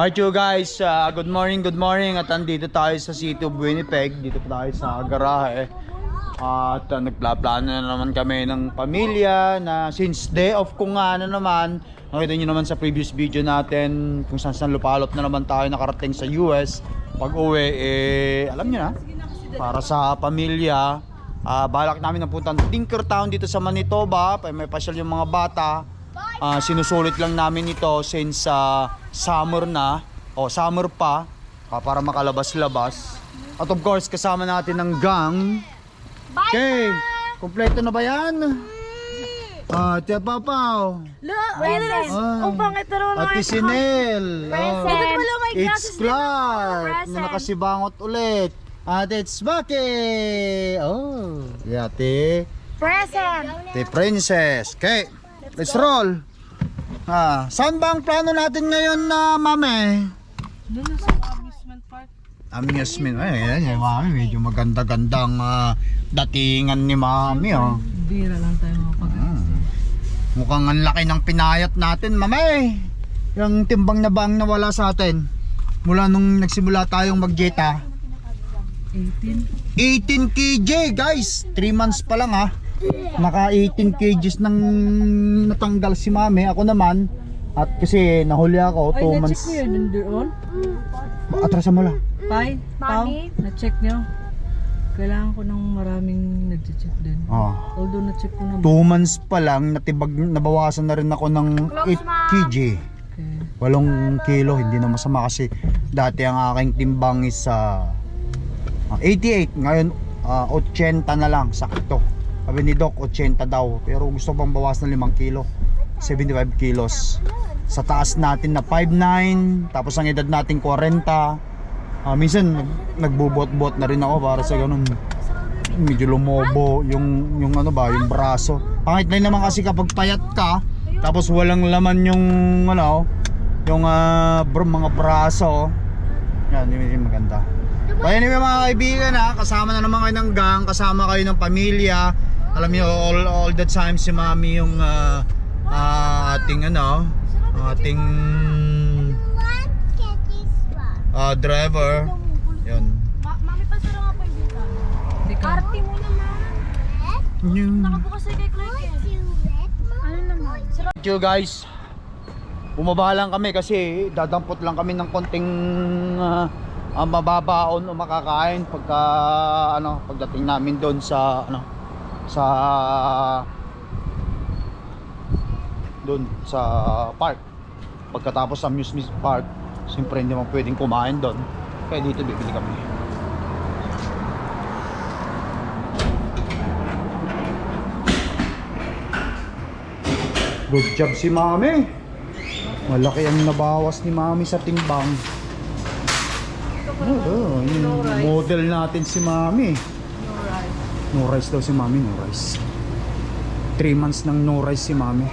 Alright you guys, uh, good morning, good morning. At andito tayo sa city of Winnipeg. Dito tayo sa garahe. At uh, nagplaplano na naman kami ng pamilya Na since day off ko nga na naman Nakita nyo naman sa previous video natin Kung saan saan lupalop na naman tayo nakarating sa US Pag uwi, eh, alam nyo na Para sa pamilya. Ah, balak namin na punta Tinkertown dito sa Manitoba. May pasyal yung mga bata Ah, sinusulit lang namin ito since ah, summer na o summer pa ah, para makalabas-labas. At of course, kasama natin ng gang. Okay, kumpleto na ba yan? Ah, Tia Papaw. Look. Ah. Ang pangit na naman Ate Sinel. Oh. Wala may It's Clark na nakasibangot ulit. At it's Baki. Oh, yate. Present. The Princess. Okay, let's roll. Ah, saan ba ang plano natin ngayon na mami? Doon na sa amusement park. Amusement. Ay, yan, mami. Medyo maganda-gandang ah, datingan ni mami, oh. Bira lang tayo mapag Hmm. Mukhang ang laki ng pinayat natin, mami. Yung timbang na bang nawala sa atin. Mula nung nagsimula tayong magjeta. 18. 18 kg, guys. 3 months pa lang, ha. Naka 18 kgs nang natanggal si mami. Ako naman. At kasi nahuli ako, 2 months. niyo yun doon? Atrasan mo lang. Pai, Pao, na-check niyo. Kailangan ko ng maraming nag-check din. Oh. Although na-check ko na. 2 months pa lang, natibag, nabawasan na rin ako ng 8 kg. Okay. 8 kilo, hindi na masama kasi dati ang aking timbang is ah, ah, 88. Ngayon, ah, 80 na lang, sakto. Sabi ni Doc, 80 daw. Pero gusto pang bawas ng 5 kilo. 75 kilos. Sa taas natin na 5'9", tapos ang edad natin 40. Ah, minsan, nag, nagbubot-bot na rin ako para sa ganun. Medyo lumobo yung, yung ano ba, yung braso. Pangit na naman kasi kapag payat ka, tapos walang laman yung ano, yung ah, br- mga braso. Yan, hindi hindi maganda. But anyway mga kaibigan ha, kasama na naman kayo ng gang, kasama kayo ng pamilya. Alam niyo all, all the time si mami yung ah, ah, ating ano, ating ah, driver. Yun. Mami, pasara nga po yung ka. Arte mo naman. Nakabukas na kay Clark. Ano naman? Thank you guys. Bumaba lang kami kasi dadampot lang kami ng konting uh, mababaon o makakain pagka ano pagdating namin doon sa ano sa doon sa park. Pagkatapos sa amusement park, siyempre hindi mo pwedeng kumain doon. Kaya dito bibili kami. Good job si Mami. Malaki ang nabawas ni Mami sa timbang. Yung model natin si Mami. No rice daw si Mami, no rice. 3 months nang no rice si Mami.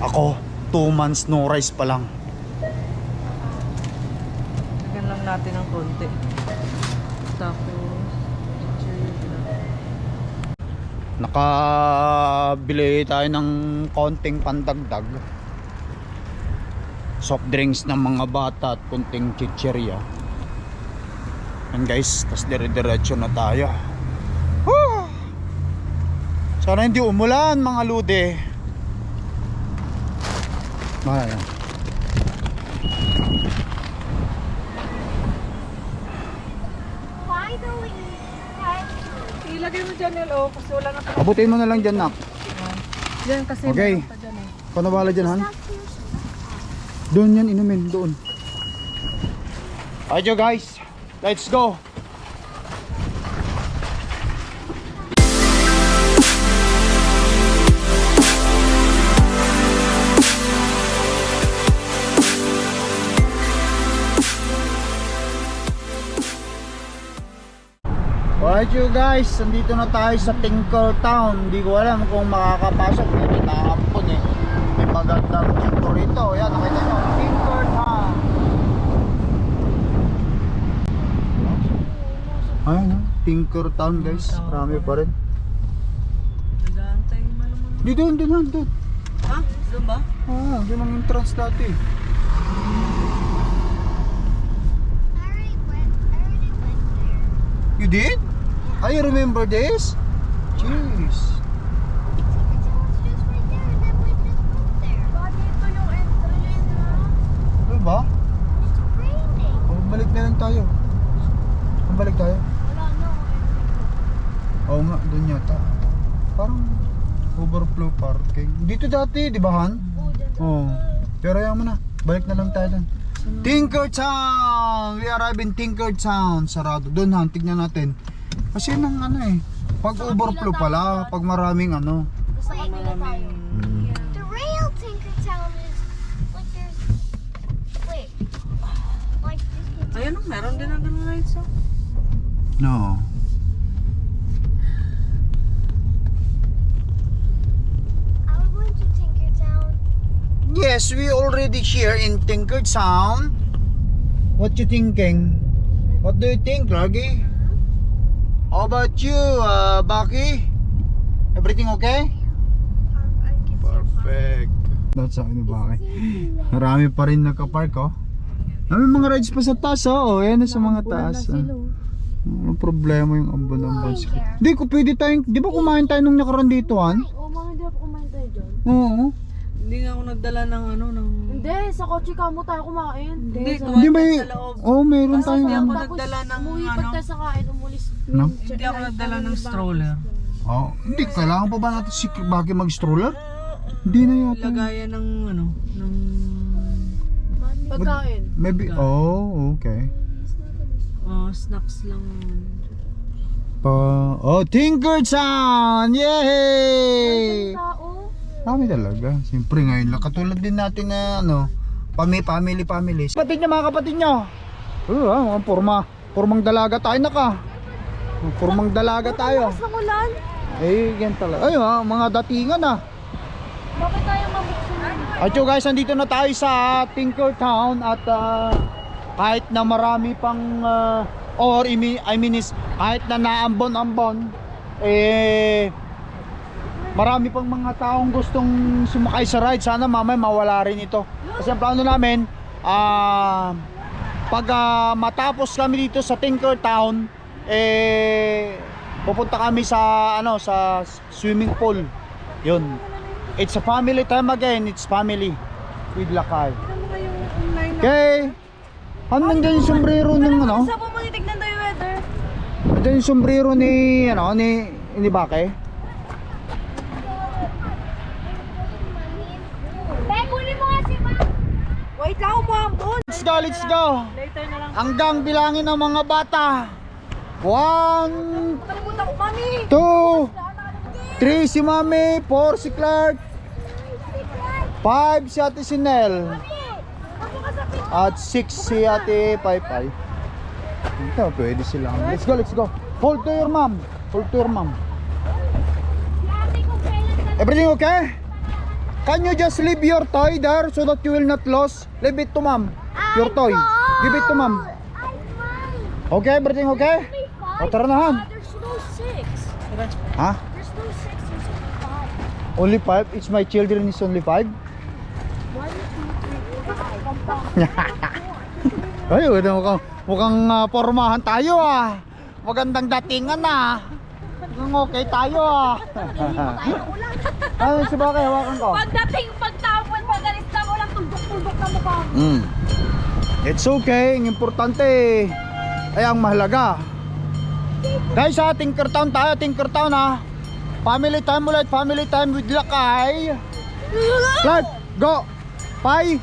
Ako, 2 months no rice pa lang. Lagyan lang natin ng konti. Tapos, Nakabili tayo ng konting pandagdag. Soft drinks ng mga bata at konting chicherya. Yan guys, tas dire-diretso na tayo. Woo! Sana hindi umulan mga lude. Ayan. Ilagay mo dyan yun, oh, kasi wala na pa. Abutin mo na lang dyan, nak. Yan kasi Okay. meron pa dyan eh. Panawala dyan, han? Doon yan, inumin, doon. You guys. Let's go. Alright you guys, nandito na tayo sa Tinkertown. Hindi ko alam kung makakapasok. May naampon eh. May magandang dito rito. Yan, nakita nyo. Tinkertown. Ayun, ah, Tinkertown guys. Marami pa rin. Nag-aantay mo naman. Dito, doon, doon, doon. Ha? Doon ba? Oo, yun ang entrance dati. You did? I remember this? Jeez. Secret Tower's just right there, and then we just went there. Bakit ito yung entrance na? Diba? It's raining. Oh, balik na lang tayo. Balik tayo. Wala na. Oo nga, doon yata. Parang overflow parking. Dito dati, di ba Han? Oh, dyan. Oo. Pero ayaw mo na. Balik na lang tayo doon. Tinkertown! We arrive in Tinkertown. Sarado. Doon Han, tignan natin. Kasi nang ano eh. Pag overflow pala, pag maraming ano. Basta kabila tayo. The real Tinker Town is like there's wait. Like this Ayun, oh, meron din ang ganun rides oh. No. Are we going to Tinker Town? Yes, we already here in Tinkertown. What you thinking? What do you think, Lagi? How about you, uh, Baki? Everything okay? Perfect. That's how ni Baki. Marami pa rin nakapark, oh. May mga rides pa sa taas, oh. oh yan na sa mga taas. ah. Ano problema yung ambon-ambon? Hindi ko pwede tayong, di ba kumain tayo nung nakaraan dito, Han? Oo, mga hindi ako kumain tayo dyan. Oo. Hindi nga ako nagdala ng ano, ng... Hindi, sa kotse ka mo tayo kumain. Hindi, sa- Hindi may, tayo sa loob. oh, meron Basta tayong hindi ano. ako nagdala ng umuwi ano. pagka sa kain, umulis. No? Hindi ako nagdala ng stroller. Oh, hindi, kailangan pa ba natin si Baki mag-stroller? Hindi na yata. Lagayan ng ano, ng... Pagkain. Maybe, oh, okay. ah, snacks lang. Pa, oh, Tinkertown! Yay! Tao. Kami talaga. Siyempre ngayon lang. Katulad din natin na ano, pami, family, family. Kapatid niyo, mga kapatid niyo. Oo, ah, mga porma. Pormang dalaga tayo naka. Pormang dalaga tayo. Sa ulan. Eh, yan talaga. Ay, ah, mga datingan ah. Bakit tayo mabuksan? At yun guys, nandito na tayo sa Tinkertown at ah, kahit na marami pang ah, or I mean, I mean is kahit na naambon-ambon eh marami pang mga taong gustong sumakay sa ride. Sana mamaya mawala rin ito. Kasi ang plano namin ah pag ah, matapos kami dito sa Tinkertown eh pupunta kami sa ano sa swimming pool. 'Yun. It's a family time again. It's family with Lakay. Okay. Ano nandiyan yung sombrero ng ano? Weather. Nandiyan yung sombrero ni ano ni ni Bake. Be, kunin mo nga si Ma. Wait lang, umambon. Let's go, let's go. Later na lang. Hanggang bilangin ng mga bata. One, two, three si Mami, four si Clark, five si Ate Sinel, at six si Ate Pai Pai. Ito, pwede silang. Let's go, let's go. Hold to your mom. Hold to your mom. Everything okay? Can you just leave your toy there so that you will not lose? Leave it to mom. Your toy. Give it to mom. Okay, everything okay? O tara na Han. There's no six. Ha? There's no six. There's only five. Only five? It's my children is only five? One, two, three, four, five. Ay, mukhang, mukhang ah, pormahan tayo ah. Magandang datingan ah. Mukhang okay tayo ah. ano si Bakay, hawakan ko. Pagdating, pagtapon, pagalis na walang tuldok-tuldok na mukha mo. Mm. It's okay, ang importante ay ang mahalaga. Guys, sa Tinkertown tayo, Tinkertown ha. Family time ulit, family time with Lakay. Clark, go. Pai,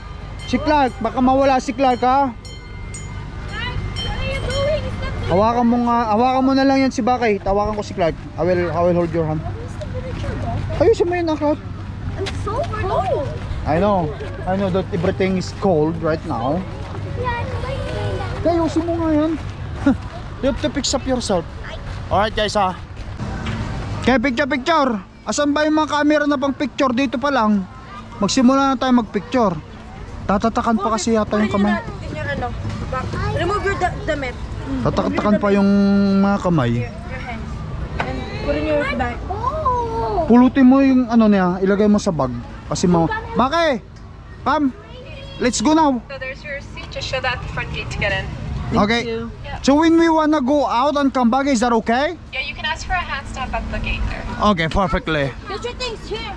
si Clark, baka mawala si Clark ha. What are you doing? Is that Hawakan mo nga, hawakan mo na lang yan si Bakay. Tawakan ko si Clark. I will, I will hold your hand. Ayusin mo yun na Clark. I'm so cold. I know, I know that everything is cold right now. Kaya ayusin mo nga yan. you have to fix up yourself. Alright guys ha. Kaya picture picture. Asan ba yung mga camera na pang picture dito pa lang? Magsimula na tayo magpicture. Tatatakan pa kasi yata yung kamay. Ano. Remove your da- damit. Tatatakan pa yung mga kamay. Your hands. And put in your bag. Oh! Pulutin mo yung ano niya, ilagay mo sa bag. Kasi mo... Bake! Come! Let's go now! So there's your seat. Just show that at the front gate to get in. okay. you. So when we wanna go out and come back, is that okay? Yeah, you can ask for a hand stamp at the gate there. Okay, perfectly. Get your things here.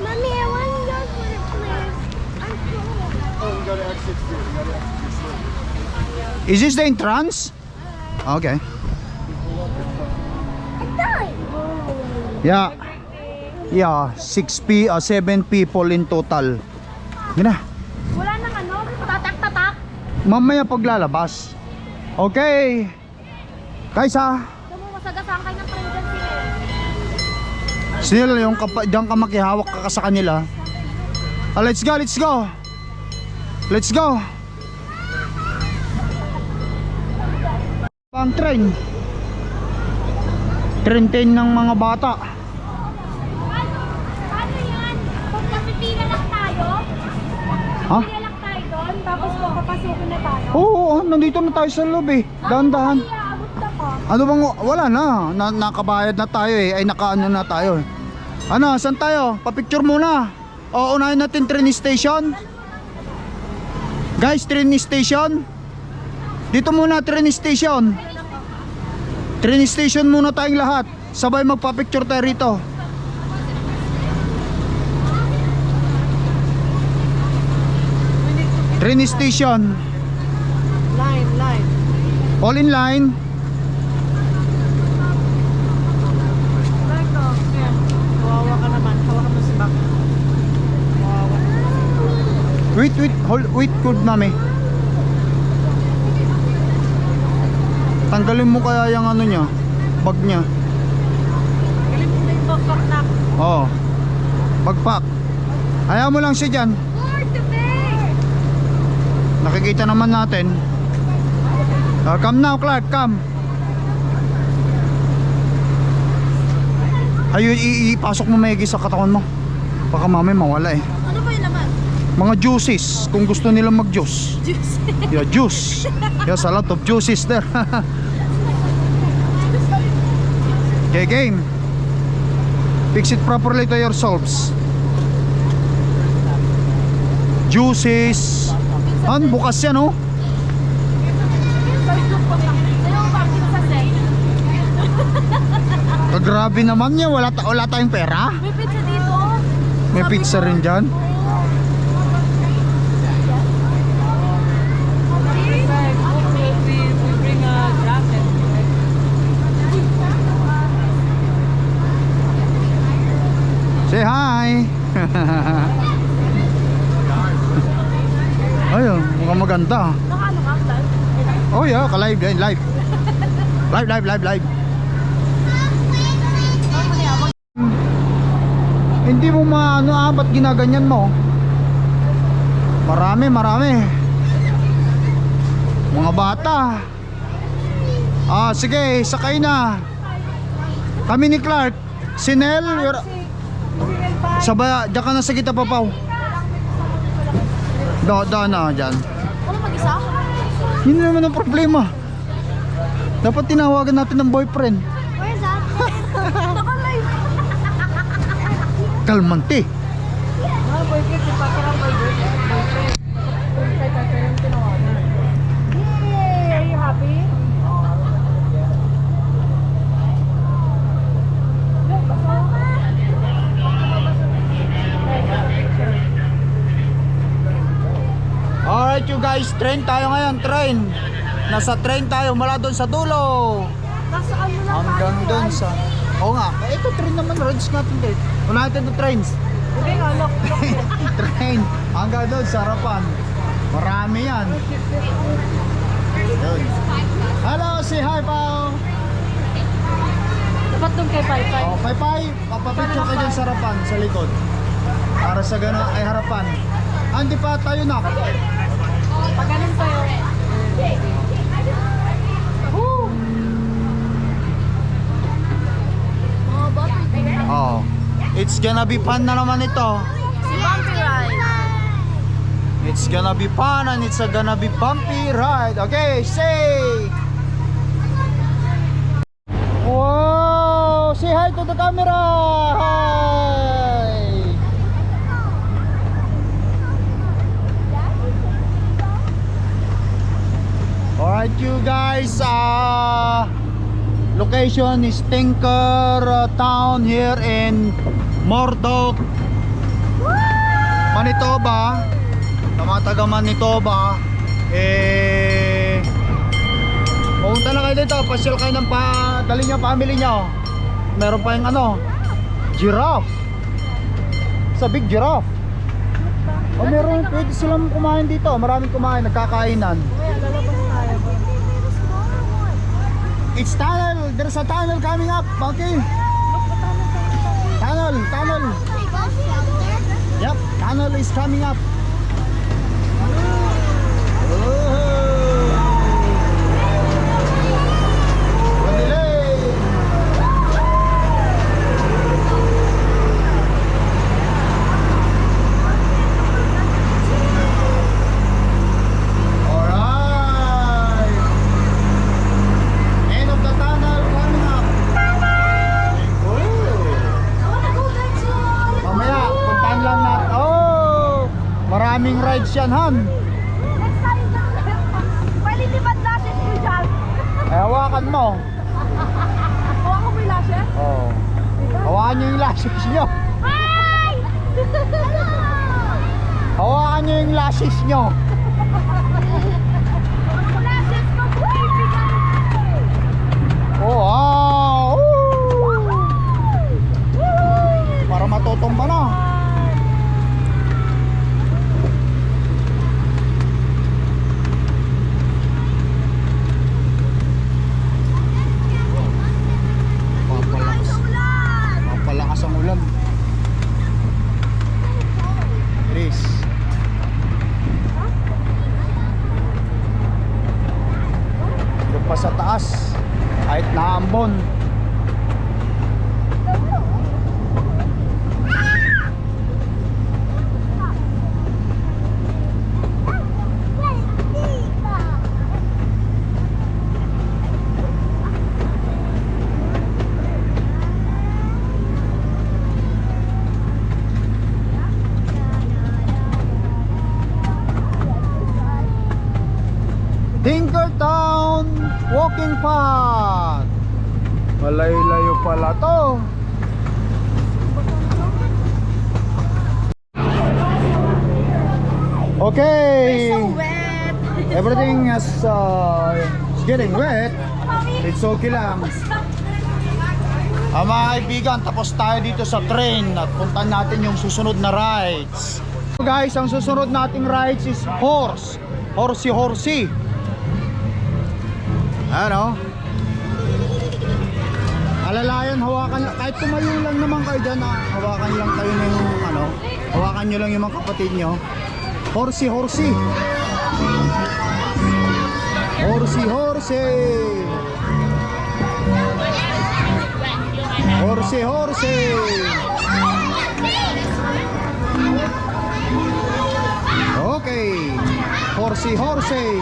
Mommy, I want to go for the place. I'm cold. Is this the entrance? Okay. Yeah. Yeah, 6 p uh, 7 people in total. Gina. Wala nang ano, tatak-tatak. Mamaya paglalabas. Okay. Guys ha. Ito mo, masagasaan kayo ng friend dyan sila. Still yung kapa, diyan ka makihawak ka sa kanila. Ah, let's go, let's go. Let's go. Pang train. Train 10 ng mga bata. Paano yan? Kung kapipila lang tayo, Ha? pila lang tayo doon, tapos papapasukin na tayo. Oo, oo, nandito na tayo sa loob eh. Dahan-dahan. Ano bang wala na, na nakabayad na tayo eh. Ay nakaano na tayo. eh. Ano, saan tayo? Pa-picture muna. O unahin natin train station. Guys, train station. Dito muna train station. Train station muna tayong lahat. Sabay magpa-picture tayo rito. Train station. Line, line. All in line. Wait, wait, hold, wait, good mami. Tanggalin mo kaya yung ano niya, bag niya. Galing mo na yung backpack na. Oo. Bagpak. Ayaw mo lang siya dyan. Nakikita naman natin. Uh, come now, Clark, come. Ayun, ipasok mo maigi sa katawan mo. Baka mami mawala eh. Ano ba yung laman? Mga juices, kung gusto nila mag-juice. Juice. Yeah, juice. Yes, a lot of juices there. Okay, game. Fix it properly to yourselves. Juices. An, bukas yan, oh. Kagrabe naman niya, wala, ta wala tayong pera. May pizza dito. May pizza rin dyan. Like, we, we, we bring a jacket. Say hi! Ayun, mukhang maganda. Nakaano ka? Oh yeah, ka-live live. Live, live, live, live. Hindi mo maano ah, ba't ginaganyan mo? Marami, marami. Mga bata. Ah, sige, sakay na. Kami ni Clark. Si Nel, you're... Sabay, diyan ka na sa kita, papaw. Da, da na, dyan. Ano mag-isa? Yun naman ang problema. Dapat tinawagan natin ng boyfriend. Where's that? Kalmante. Ah, boyfriend. Si Papa lang boyfriend. Boyfriend. Kay Tata yung tinawagan. Yay! Are you happy? Alright you guys, train tayo ngayon, train. Nasa train tayo mula doon sa dulo. Nasa ano Hanggang doon sa... Oo nga, eh, ito train naman, rides natin dito. Unahin natin the trains. Train, hanggang doon sa harapan. Marami yan. Yun. Hello, say hi Pao. Dapat doon kay Pai Pai. Oh, Pai Pai, papapicture ka dyan sa harapan, sa likod. Para sa gana ay harapan. Hindi pa tayo na. Ganun. Oh. It's gonna be fun na naman ito. Si Bumpy Ride. It's gonna be fun and it's a gonna be bumpy ride. Okay, say. Wow! Say hi to the camera. Hi. Alright you guys, uh, location is Tinker uh, Town here in Mordok, Manitoba. Sa mga taga Manitoba, eh, pumunta na kayo dito, pasyal kayo ng pa, dali niyo family niyo. Meron pa yung ano, giraffe. Sa big giraffe. O meron, pwede silang kumain dito. Maraming kumain, nagkakainan. It's tunnel. There's a tunnel coming up. Okay. Tunnel, tunnel. Yep, tunnel is coming up. Oh. Delay. Alright. End of the tunnel coming up. Mamaya, puntahan lang natin. Oh! Maraming rides yan, Han. Palilipad natin ko dyan. Eh, hawakan mo. Hawa ko mo yung lashes? Oh. Hawakan nyo yung lashes nyo. Hi! Hawakan nyo yung lashes nyo. Lashes kaibigan. Oh, ah. Woo! Para matutumba na. Papalakas. Papalakas ang ulan. Chris. Doon pa sa taas. Kahit naambon. Tinkertown Walking Path. Malayo-layo pala to. Okay. wet. Everything is uh, is getting wet. It's okay lang. Ah, mga kaibigan, tapos tayo dito sa train at puntahan natin yung susunod na rides. So guys, ang susunod nating rides is horse. Horsey horsey. Ano? Alalayan, hawakan lang. Kahit tumayo lang naman kayo dyan, ah, hawakan lang kayo ng ano, hawakan nyo lang yung mga kapatid nyo. Horsey, horsey. Horsey, horsey. Horsey, horsey. Okay. Horsey, horsey.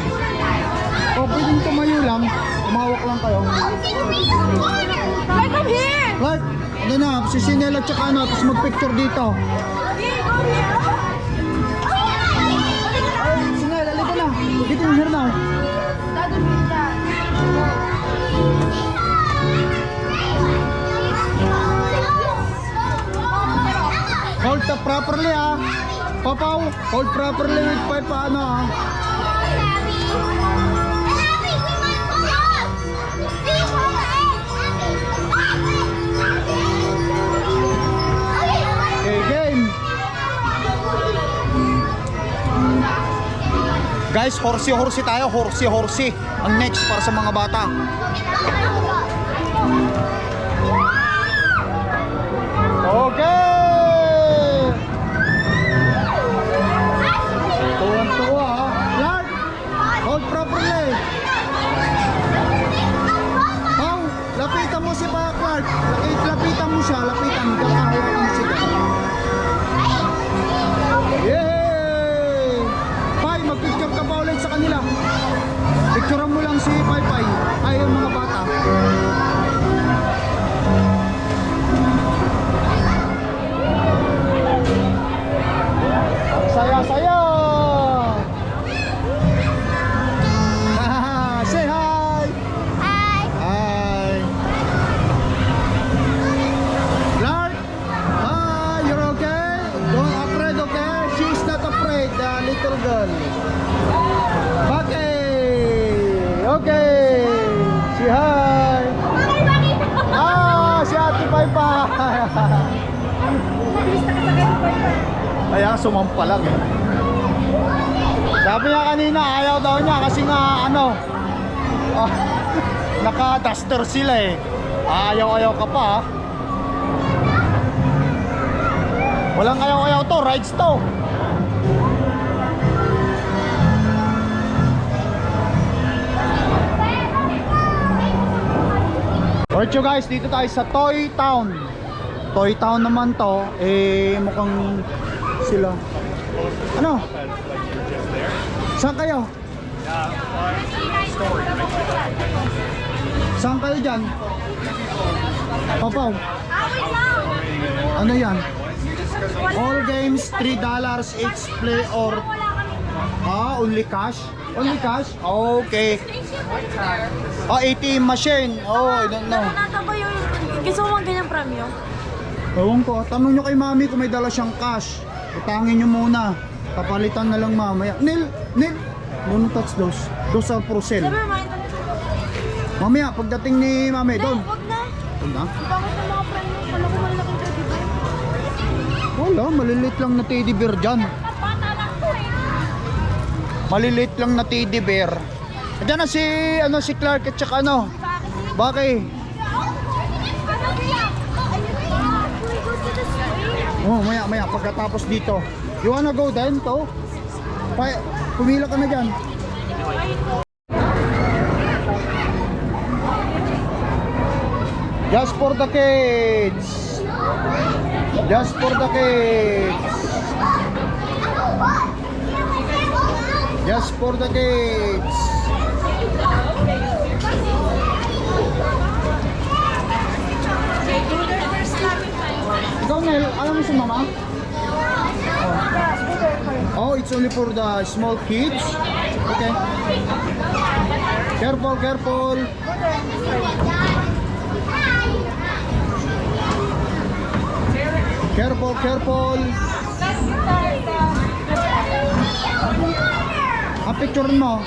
O, pwedeng tumayo lang. Tumawak lang kayo. Like, come here! Like, ano na, si Sinel at saka ano, tapos mag-picture dito. Here, go here! Ay, Sinel, alika na. Dito here now. Hold properly ah. Papaw, hold properly with pipe ano ah. Guys, horsey-horsey tayo, horsey-horsey. Ang next para sa mga bata. You guys, dito tayo sa Toy Town. Toy Town naman to, eh mukhang sila. Ano? Saan kayo? Saan kayo dyan? Papaw. Ano yan? All games, $3 each play or Ah, only cash? Only cash? Okay. Oh, ATM machine. Oh, I don't know. Nata ko yung... Gusto mo ganyang premyo? Ewan ko, tanong nyo kay mami kung may dala siyang cash. Utangin nyo muna. Kapalitan na lang mamaya. Nil, Nil. Don't touch those. Those are for sale. Never mind. Mamaya, pagdating ni mami, doon. Huwag na. Doon na. Bakit na mga premyo? Wala ko malaking teddy bear. Wala, maliliit lang na teddy bear dyan. Eh. Maliliit lang na teddy bear. Diyan na si, ano, si Clark at saka ano. Bakit? Oh, maya, maya, pagkatapos dito. You wanna go then, to? Pa pumila ka na dyan. Just for the kids. Just for the kids. Just for the kids. Ikaw, Nel, alam mo si mama? Oh. oh, it's only for the small kids? Okay. Careful, careful. Careful, careful. Ah, picture mo.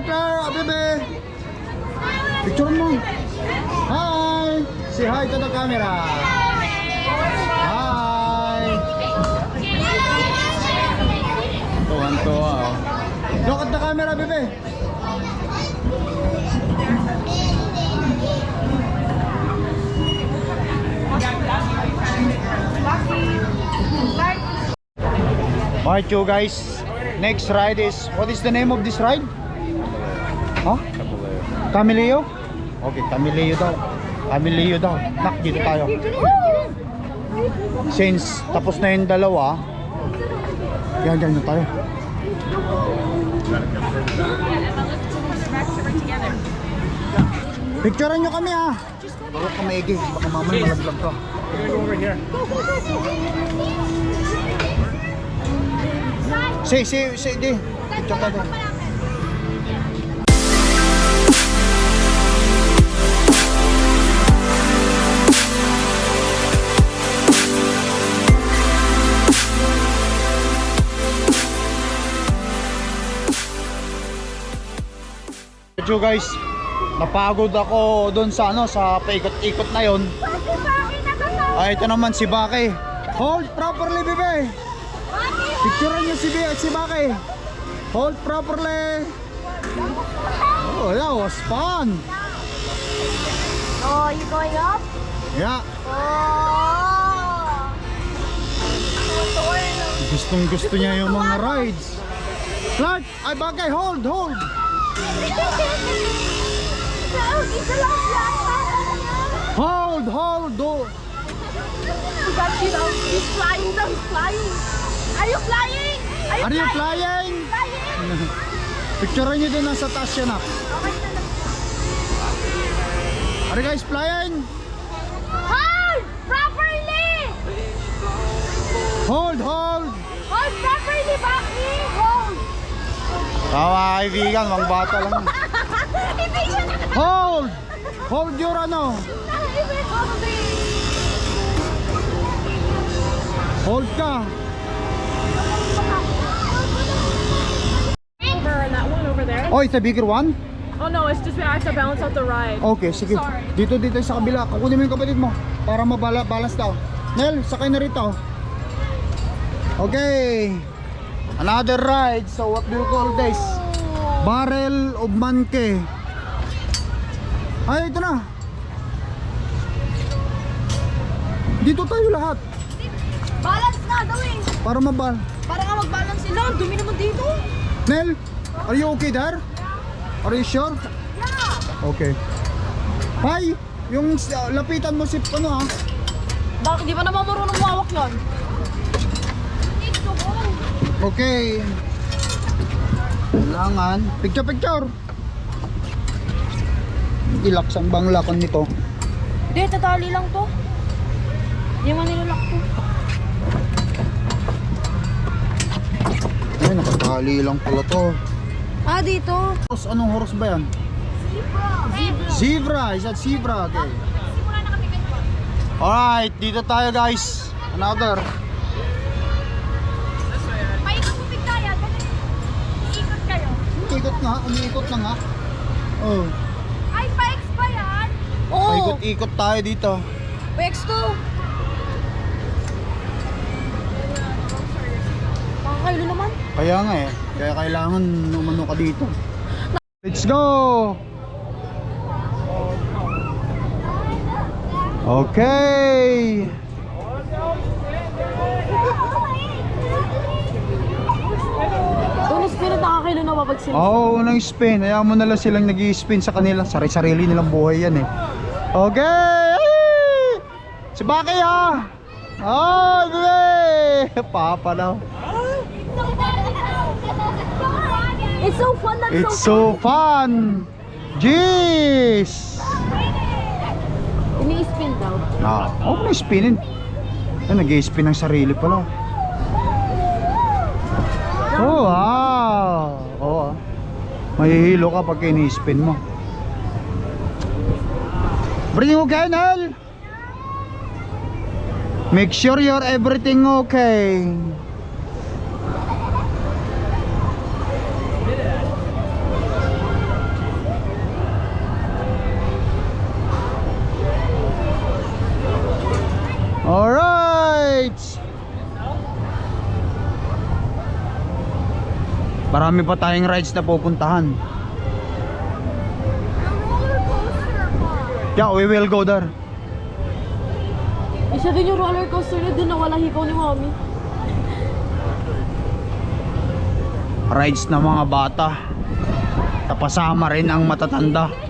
Hi, Claire! Abebe! Picture mo. Hi! Say hi to the camera. Hi! Tuwan-tuwa oh. Look at the camera, bebe. Alright you guys, next ride is, what is the name of this ride? Huh? Camileo. Okay, Camileo daw. Camileo daw. Nak, dito tayo. Since tapos na yung dalawa, yan, yan na tayo. Picturean nyo kami ha. Baka ka maigi, baka mamay malaglag ka. Si, si, si, di. Picture ka doon. Medyo guys, napagod ako doon sa ano sa paikot-ikot na yon. Ay, ito naman si Bake. Hold properly, bebe. Picturean niyo si, si Bake. Hold properly. Oh, that was fun. Oh, you going up? Yeah. Oh. Gustong gusto niya yung mga rides. Clark, ay Bake, hold, hold. Yan. Hold, hold, do. He got you down. He's flying down. He's flying. Are you flying? Are you flying? flying? Picturean niyo din nasa taas siya na. Ah. Okay na lang. Are you guys flying? Hold properly. Hold, hold. Hold properly, Baki. Tama kaibigan, mga bata lang. Hold! Hold your ano. Hold ka. Over and that one over there. Oh, it's a bigger one? Oh no, it's just I have to balance out the ride. Okay, sige. Sorry. Dito, dito sa kabila. Kukunin mo yung kapatid mo. Para mabala, balance daw. Nel, sakay na rito. Okay. Another ride. So, what do you call this? Barrel of Manke. Ay, ito na. Dito tayo lahat. Balance na, eh. Para mabal. Para nga mag-balance sila. Ang dumi naman dito. Nel, are you okay there? Are you sure? Yeah. Okay. Hi, yung lapitan mo si ano ah. Bakit di ba naman marunong mawak yun? Okay. Kailangan. Picture, picture. Ilaks ang bang lakon nito. Hindi, tatali lang to. Hindi man nilalak to. Ay, nakatali lang pala to. Ah, dito. Horse, anong horse ba yan? Zebra. Zebra, is that zebra? Okay. Alright, dito tayo guys. Another. Paikot mo biglayan. Iikot kayo. Umiikot nga, umiikot na nga. Oh, Ay, pa-ex ba yan? Oo. paikot-ikot tayo dito. Pa-ex to. Pakakailo naman. Kaya nga eh. Kaya kailangan umano ka dito. Let's go! Okay! Nakakailo na sila. Oo, oh, unang spin. Hayaan mo na lang silang nag spin sa kanila. Sari-sarili nilang buhay yan eh. Okay! Ay! Si Baki ah! Oh, bebe! Papa daw. It's so fun. That's It's so fun! Jeez! Ini-spin daw. Ah, oh, may spinin. Ay, nag-spin ng sarili pala. Oh, wow! Ah. Mahihilo ka pag ini-spin mo. Bring okay, Nel? Make sure you're everything okay. Alright! Marami pa tayong rides na pupuntahan. Yeah, we will go there. Isa din yung roller coaster na doon na walang hikaw ni mommy. Rides ng mga bata. Tapasama rin ang matatanda.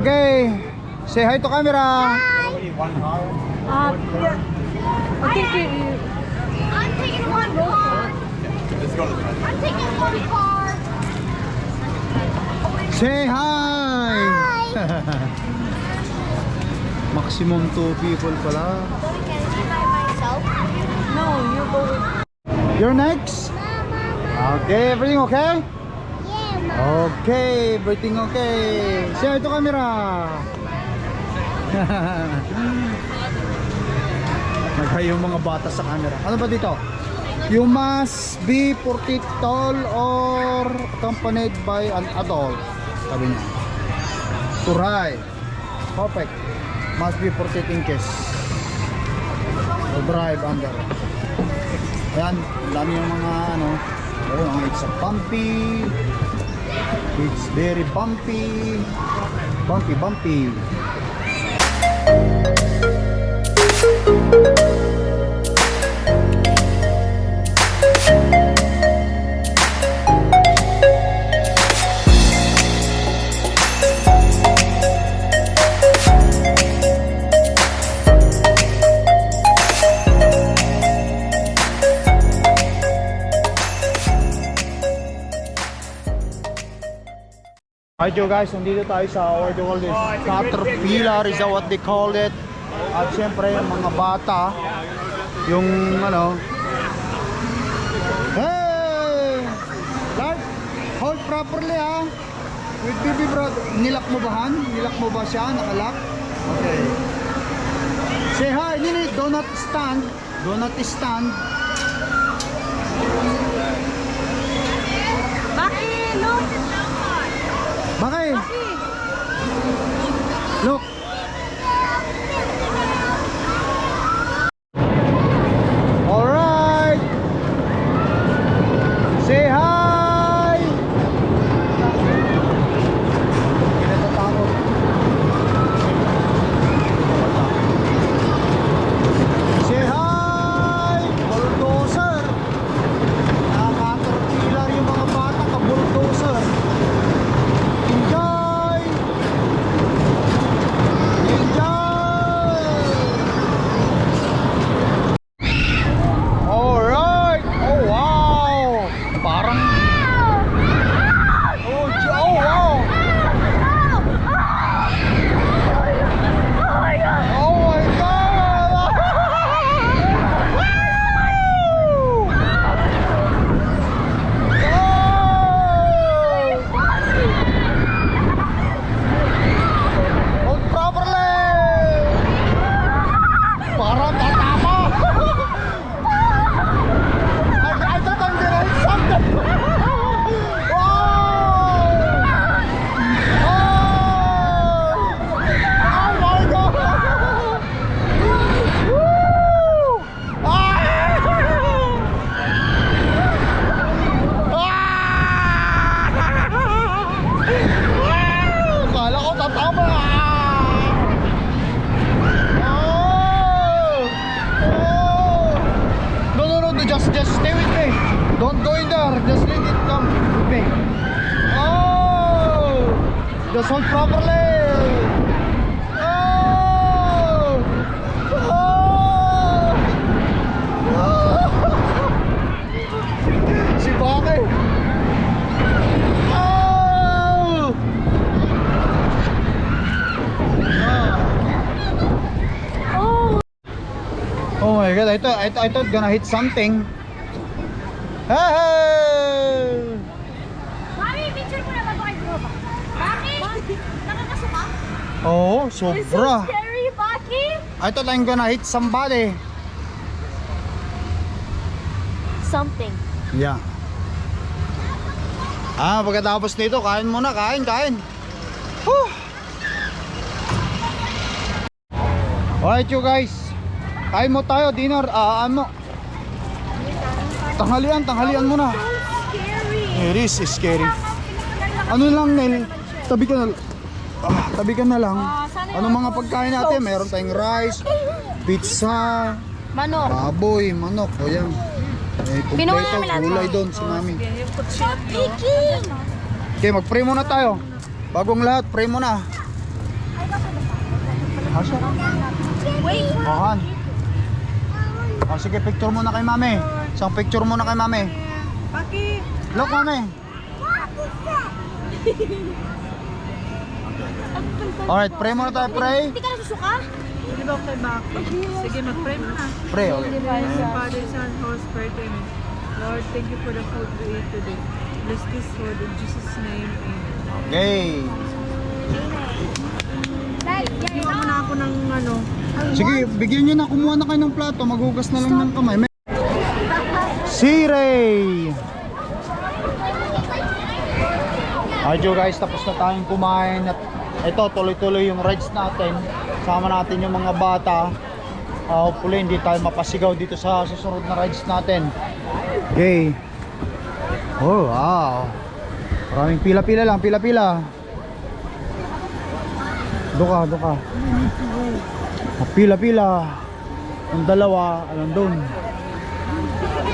Okay. Say hi to camera. Ah, yeah. I think you... I'm taking one car. Let's go. I'm taking one car. Say hi. Maximum two people pala. Can I by myself? No, you go with... You're next. Okay, everything okay? Okay, everything okay. Hi to camera. Naghay yung mga bata sa camera. Ano ba dito? You must be 40 tall or accompanied by an adult. Sabi niya. Ride. Perfect. Must be 40 inches. To drive under. Ayan, dami yung mga ano. Oh, it's a bumpy. It's very bumpy. Bumpy, bumpy. Alright yo guys, nandito tayo sa what do you call this? Caterpillar is what they call it. At syempre yung mga bata, yung ano, Hey! properly ha. With baby brother. Nilak mo ba han? Nilak mo ba siya? Nakalak? Okay. Say hi, Nini. Do not stand. Do not stand. Look. Thought, I, thought- I thought gonna hit something. Hey! Mami, picture mo na bago kay Groba. Baki! Nakakasuka? Oh, It's so sobra. scary, Baki! I thought I'm gonna hit somebody. Something. Yeah. Ah, pagkatapos nito, kain muna, kain, kain. Whew. Alright you guys. Kain mo tayo, dinner. Ah, ano? Tanghalian, tanghalian muna. Scary! It is scary. Ano lang, Nel? Tabi ka na ah, tabi ka na lang. Ano mga pagkain natin? Meron tayong rice, pizza, Manok. baboy, manok. O yan. Eh, kumpleto, namin lahat. gulay doon si mami. Okay, mag-pray muna tayo. Bagong lahat, pray muna. Asya? Wait! Ohan. O sige, picture muna kay mami. Isang picture muna kay mami. Baki! Look, mami. Alright, pray muna tayo, pray. Hindi ka nasusuka? Di ba kay Baki? Sige, mag-pray mo na. Pray, okay. Father, Son, Holy Spirit, Amen. Lord, thank you for the food we ate today. Bless this food in Jesus' name, Amen. Okay. Bigyan mo na ako ng ano. Sige, bigyan nyo na. Kumuha na kayo ng plato. Maghugas na lang ng kamay. May- Si Ray! You guys, tapos na tayong kumain at ito, tuloy-tuloy yung rides natin. Sama natin yung mga bata. Uh, hopefully, hindi tayo mapasigaw dito sa susunod na rides natin. Okay. Oh, wow. Maraming pila-pila lang, pila-pila. Doka, doka. Pila-pila. Ang dalawa, alam doon.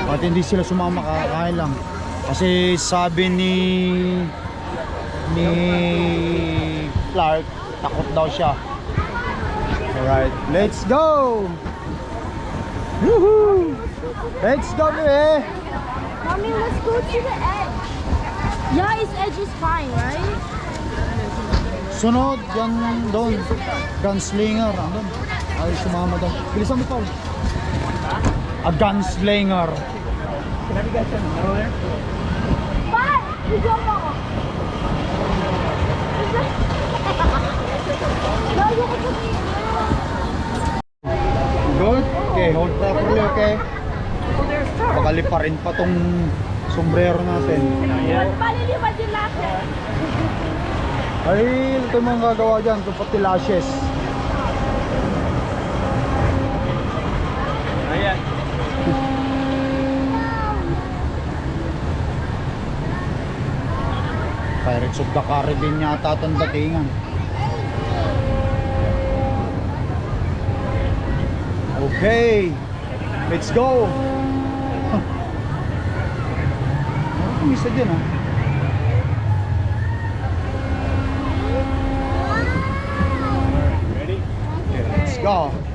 At hindi sila sumama kakain lang. Kasi sabi ni ni Clark, takot daw siya. Alright, let's go! Woohoo! Let's go, baby! Mommy, let's go to the edge. Yeah, its edge is fine, right? Sunod, yan doon. Gunslinger, andun. Ay, sumama daw. Bilisan mo, Paul. A gunslinger. But, you don't know. Layo ko sa Good. Okay, hold properly, okay? Baka liparin pa tong sombrero natin. Ay, ito yung mga gagawa dyan. Ito pati lashes. Pirates of the Caribbean yata itong datingan. Okay. Let's go. Ang isa dyan ah. Ready? Let's go.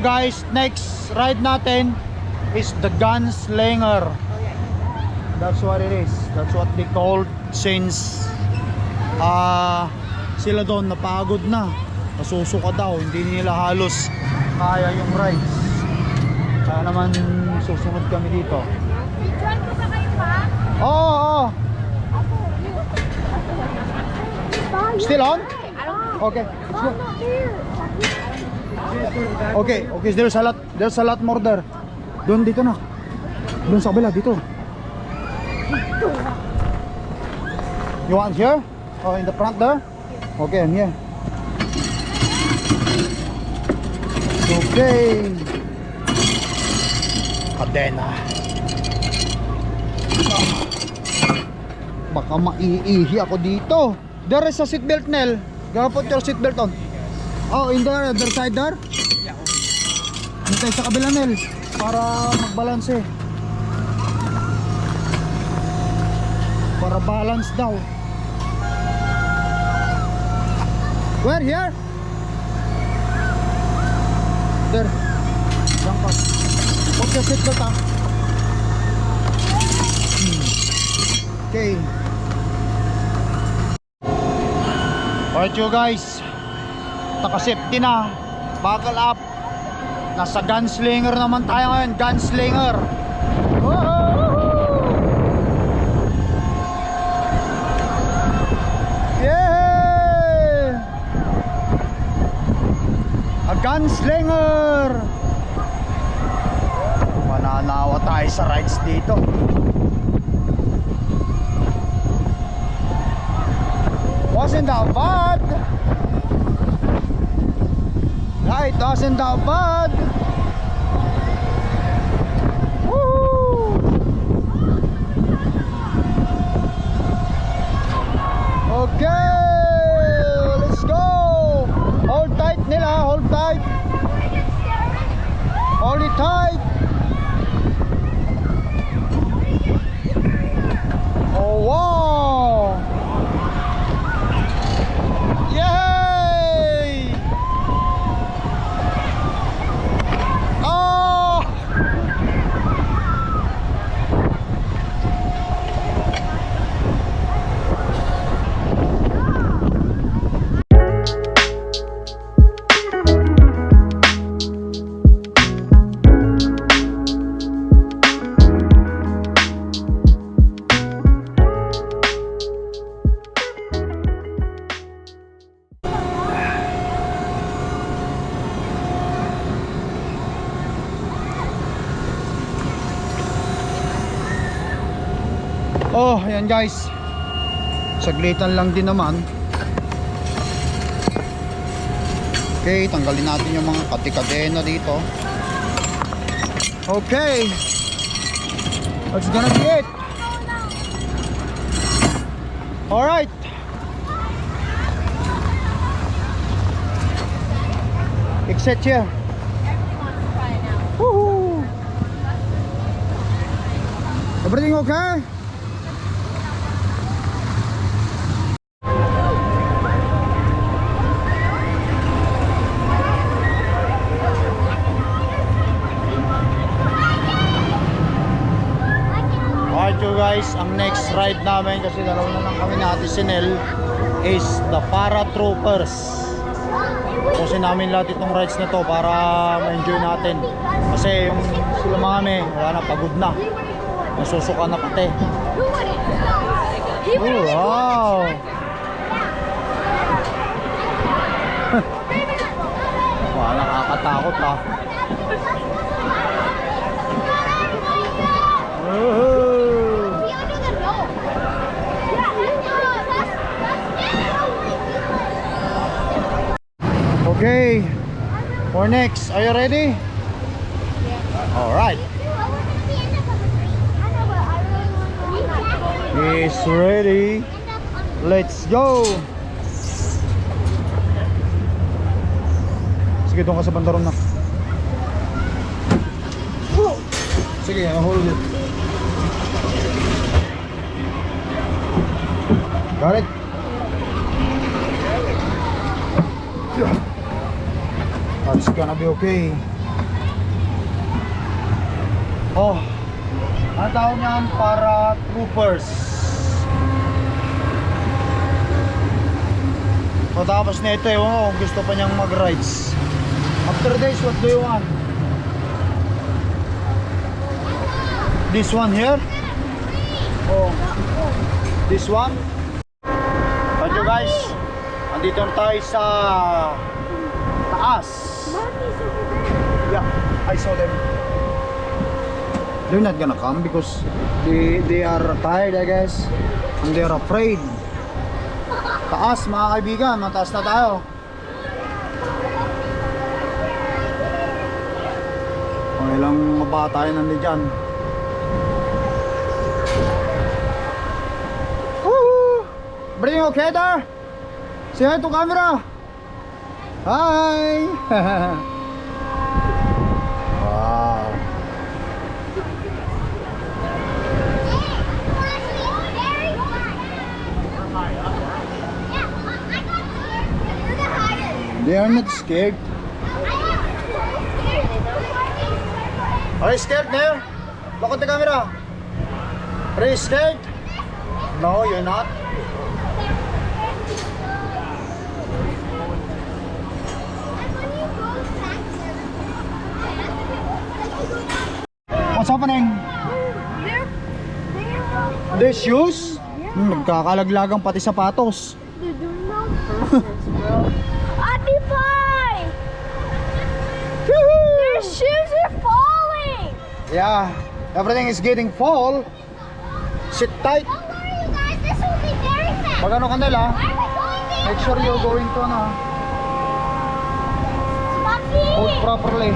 Guys, next ride natin is the Gunslinger. That's what it is. That's what they called since ah sila doon napagod na. Nasusuka daw, hindi nila halos kaya yung rides. Kaya naman susunod kami dito. Join ko ba kayo pa? Oo, oo. Still on? Okay. let's go. Okay, okay, there's a lot, there's a lot more there. Doon dito na. Doon sa kabila dito. You want here? Oh, in the front there? Okay, I'm here. Okay. Kadena. Baka maiihi ako dito. There is a seatbelt, Nel. Gotta put your seatbelt on. Oh, in there, other side there? Hintay sa kabila, Nel. Para magbalance eh. Para balance daw. Where? Here? There. Diyan ka. Your seatbelt ah. Hmm. Okay. Alright you guys Naka-safety na Buckle up Nasa gunslinger naman tayo ngayon Gunslinger! Yeah! A gunslinger Mananawa tayo sa rides dito Wasn't that bad. Right, wasn't that bad. Okay, let's go. Hold tight nila, hold tight. Hold it tight. Ayan guys. Saglitan lang din naman. Okay, tanggalin natin yung mga katikadena dito. Okay. That's gonna be it. Alright. Exit here. Everything okay? Alright you guys, ang next ride namin kasi dalawa na lang kami natin si Nel is the Paratroopers. Pusin namin lahat itong rides na to para ma-enjoy natin. Kasi yung sila mga kami, wala na, pagod na. Nasusuka na pati. Oh, wow! Wow, nakakatakot ah. Woohoo! Okay. For next, are you ready? All right. He's ready. Let's go. Sige, doon ka sa bandaron na. Sige, I'll hold it. Got it? That's gonna be okay. Oh, ang tawag niyan para troopers. So tapos na ito, ewan ko kung gusto pa niyang mag-rides. After this, what do you want? This one here? Oh, this one? But you guys, andito na tayo sa taas. I saw them. They're not gonna come because they they are tired, I guess, and they are afraid. Taas, mga kaibigan, mataas na tayo. O, ilang mabata tayo nandun dyan. Woohoo! Everything okay there? Say hi to camera. Hi! wow. They are not scared. Are you scared there? Look at the camera. Are you scared? No, you're not. What's happening? Their shoes? Hmm, nagkakalaglagang pati sapatos. Ate Pie! Woohoo! Their shoes are falling! Yeah, everything is getting full. Sit tight. Don't worry, you guys. This will be very fast. Pag ano kanila, Make sure you're going to ano. Hold properly.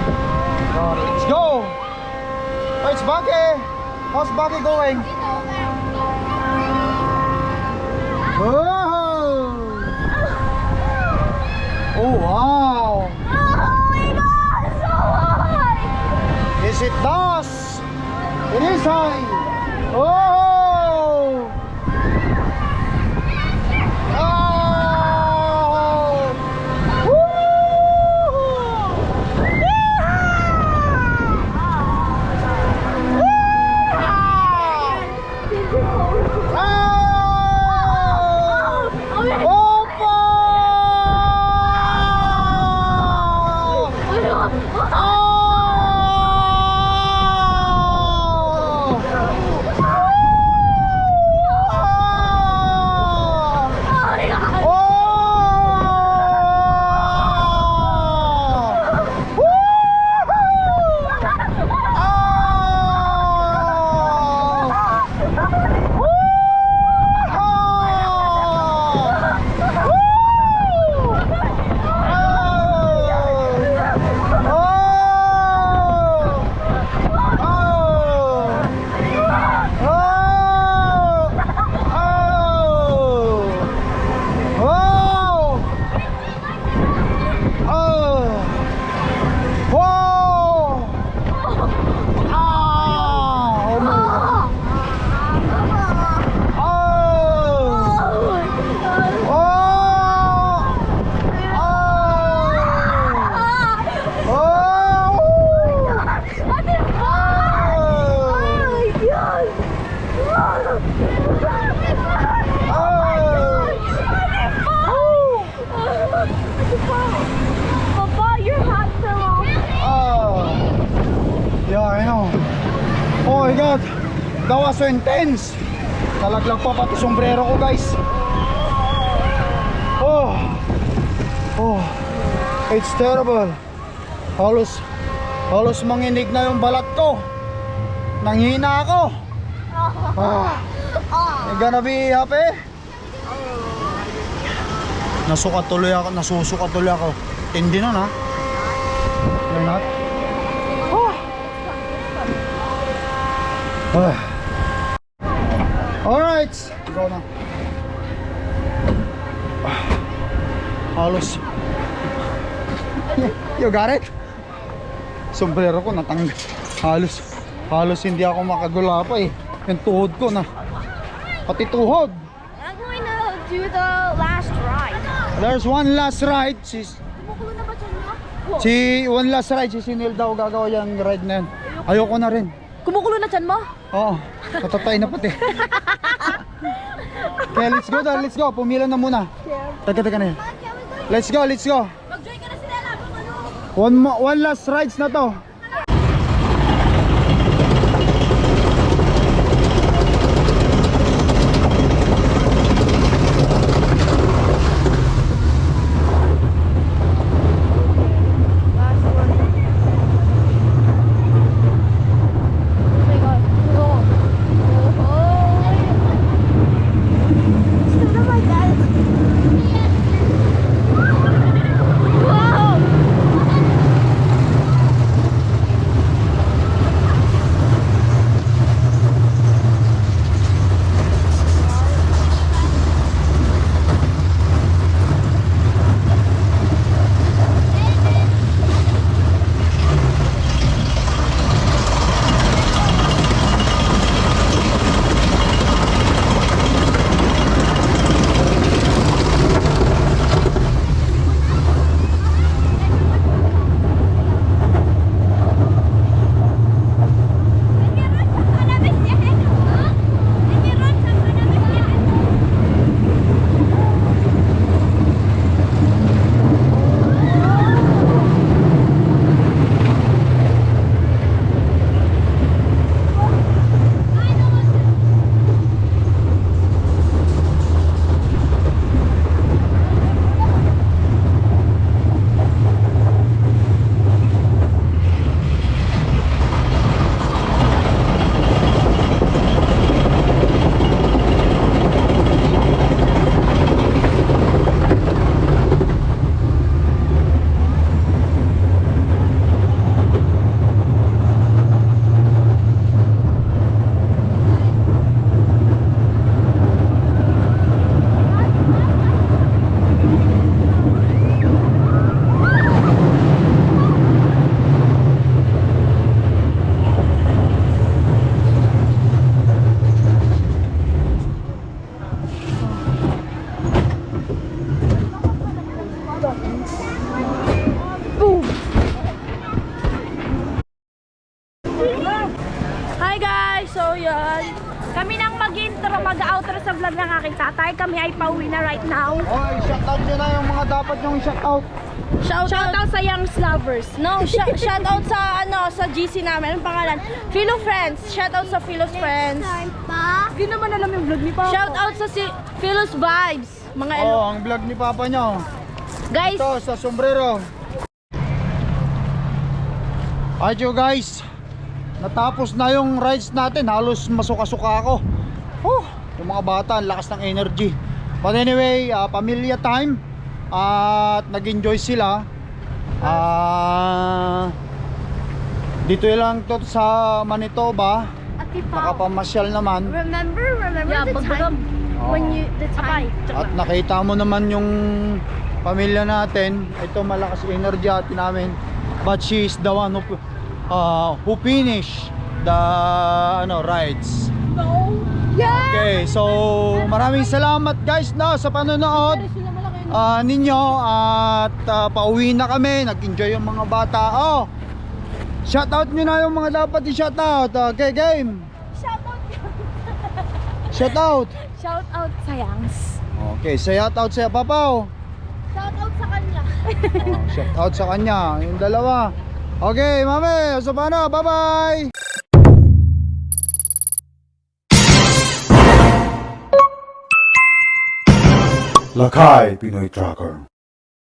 Oh, let's go. Oh, it's Baggy. How's Baggy going? Oh. Oh wow. Yes, it does. It is high. Oh. Papa, your hat fell off. Oh. Yeah, I know. Oh my god. That was so intense. Nalaglag pa pati sombrero ko, guys. Oh. Oh. Terrible. Halos halos manginig na yung balat ko. Nanghina ako. Ah. You gonna be happy? Nasukat tuloy ako, nasusukat tuloy ako. Tindi nun ha. You're not? Ah. Alright. Go na. Ah. Halos. You got it? Sombrero ko natanggal. Halos. Halos hindi ako makagula pa eh. Yung tuhod ko na. Pati tuhod. I'm going to do the last ride. There's one last ride. Si, Kumukulo na ba dyan si one last ride. Si Sinil daw gagawa yung ride na yan. Ayoko na rin. Kumukulo na dyan mo? Oo, natatay na pati. Kaya let's go daw, let's go. Pumila na muna. Teka, teka na yan. Let's go, let's go. Mag-join ka na sila lang. One, one last rides na to. Kami nang mag-intro, mag-outro sa vlog ng aking tatay. Kami ay pauwi na right now. Oy, shoutout nyo na yung mga dapat yung shoutout. Shout, out sa Young Lovers. No, shout, shout out sa ano, sa GC namin. Anong pangalan? Philo Friends. Shout out sa Philo's Friends. Time pa. Hindi naman alam yung vlog ni Papa. Shout out sa si Philo's Vibes. Mga. Oh, ang vlog ni Papa nyo. Guys, Ito, sa sombrero. Ayun guys, natapos na yung rides natin. Halos masuka-suka ako. Oh, yung mga bata, ang lakas ng energy. But anyway, ah, pamilya time. At nag-enjoy sila. Ah, dito lang to sa Manitoba. Nakapamasyal naman. Remember, remember yeah, the time Oh. when you the time. At nakita mo naman yung pamilya natin. Ito malakas energy atin namin. But she is the one who, uh, who finish the ano rides. Okay, so maraming salamat guys na sa panonood ah, ninyo at ah, pauwi na kami. Nag-enjoy yung mga bata. Oh. Shoutout nyo na yung mga dapat i-shoutout. Okay, game. Shoutout. shout out sa Youngs. Okay, shoutout sa Papaw. Shout out sa kanya. Oh, shout out sa kanya, yung dalawa. Okay, mami, so paano? Bye-bye! Lakay Pinoy Tracker